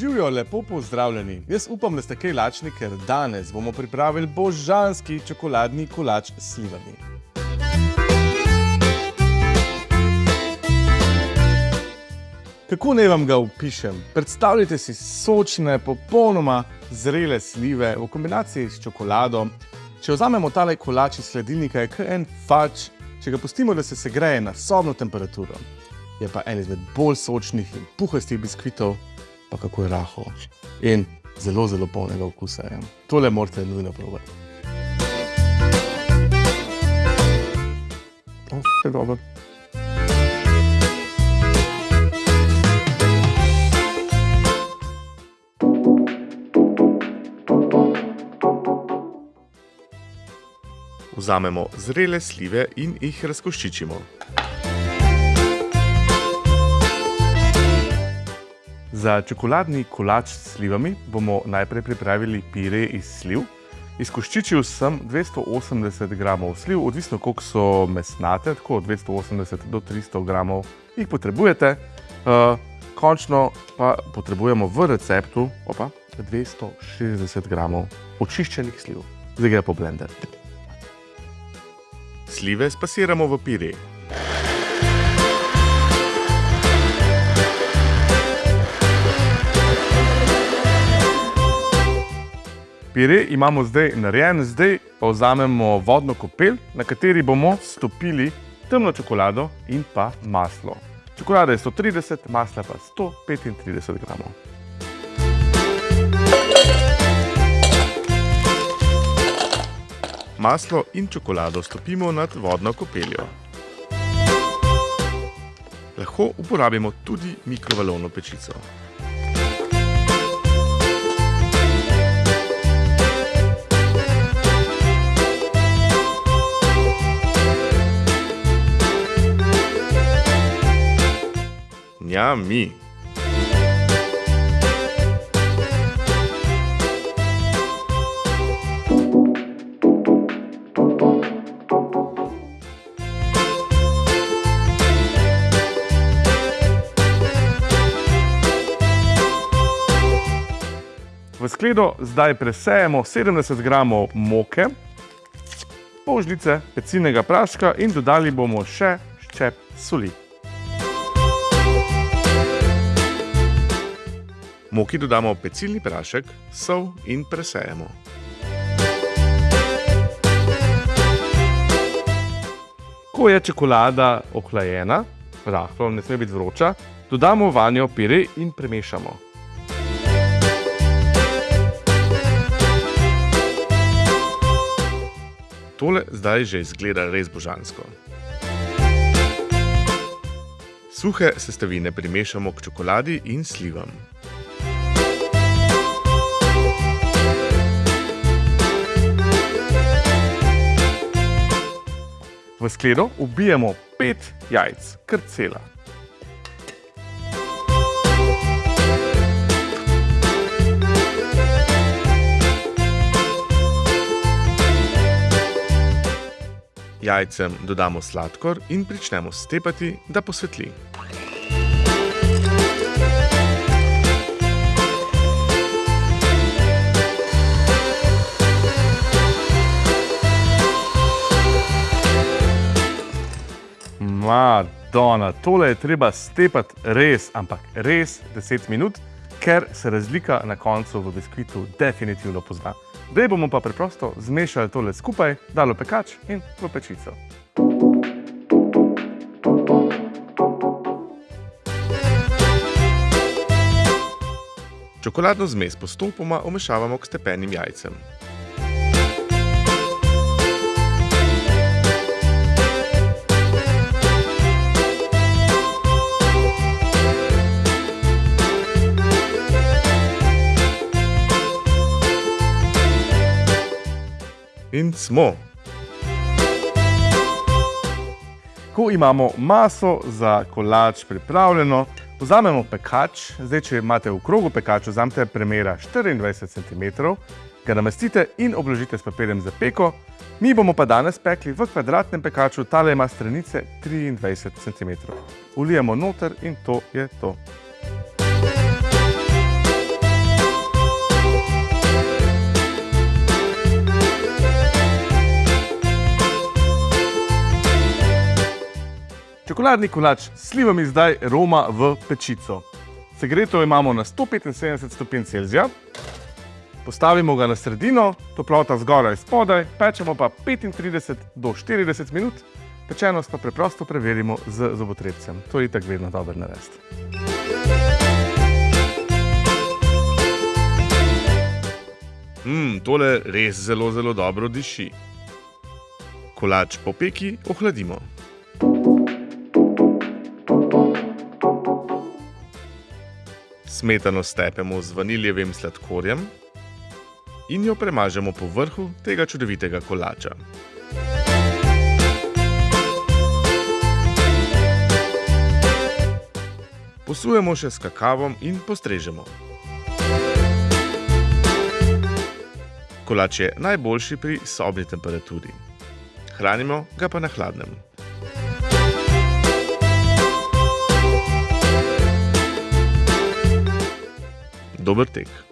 Živijo lepo pozdravljeni. Jaz upam, da ste kaj lačni, ker danes bomo pripravili božanski čokoladni kolač s slivami. Kako naj vam ga opišem? Predstavljajte si sočne, popolnoma zrele slive v kombinaciji s čokolado. Če vzamemo tale kolač iz hladilnika, je kar en fač, če ga pustimo, da se segreje na sobno temperaturo. Je pa en izmed bolj sočnih in puhastih biskvitov, pa kako je raho. In zelo, zelo polnega okusa je. Tole morate nujno probati. O, je dobro. Vzamemo zrele slive in jih razkoščičimo. Za čokoladni kolač s slivami bomo najprej pripravili pire iz sliv. Izkoščičil sem 280 gramov sliv, odvisno koliko so mesnate, tako od 280 do 300 gramov jih potrebujete. Končno pa potrebujemo v receptu, opa, 260 gramov očiščenih sliv. Zdaj gre po blender. Slive spasiramo v pire. Pire imamo zdaj narejen, zdaj pa vzamemo vodno kopel, na kateri bomo stopili temno čokolado in pa maslo. Čokolada je 130, masla pa 135 gramov. Maslo in čokolado stopimo nad vodno kopeljo. Lahko uporabimo tudi mikrovalovno pečico. Njami. V skledo zdaj presejemo 70 gramov moke, pol žlice pecilnega praška in dodali bomo še ščep soli. Moki dodamo pecilni prašek, sol in presejemo. Ko je čokolada ohlajena, rahlo, ne sme biti vroča, dodamo vanjo pire in premešamo. Tole zdaj že izgleda res božansko. Suhe sestavine primešamo k čokoladi in slivam. V skledo vbijemo pet jajc, kar cela. Jajcem dodamo sladkor in pričnemo stepati, da posvetli. Madona, tole je treba stepati res, ampak res deset minut, ker se razlika na koncu v biskvitu definitivno pozna. Zdaj bomo pa preprosto zmešali tole skupaj, dali v pekač in v pečico. Čokoladno zmes postopoma vmešavamo k stepenim jajcem. In smo. Ko imamo maso za kolač pripravljeno, vzamemo pekač, zdaj, če imate v krogu pekač, vzamete premera 24 centimetrov, ga namestite in obložite s papirjem za peko. Mi bomo pa danes pekli v kvadratnem pekaču, tale ima stranice 23 centimetrov. Vlijemo noter in to je to. Čokoladni kolač s slivami zdaj roma v pečico. Segreto imamo na 175 stopinj Celzija. Postavimo ga na sredino, toplota zgoraj spodaj, pečemo pa 35 do 40 minut, pečenost pa preprosto preverimo z zobotrebcem. To je itak vedno dober narediti. Mmm, tole res zelo, zelo dobro diši. Kolač po peki ohladimo. Smetano stepemo z vaniljevim sladkorjem in jo premažemo po vrhu tega čudovitega kolača. Posujemo še s kakavom in postrežemo. Kolač je najboljši pri sobni temperaturi. Hranimo ga pa na hladnem. Dobrtek.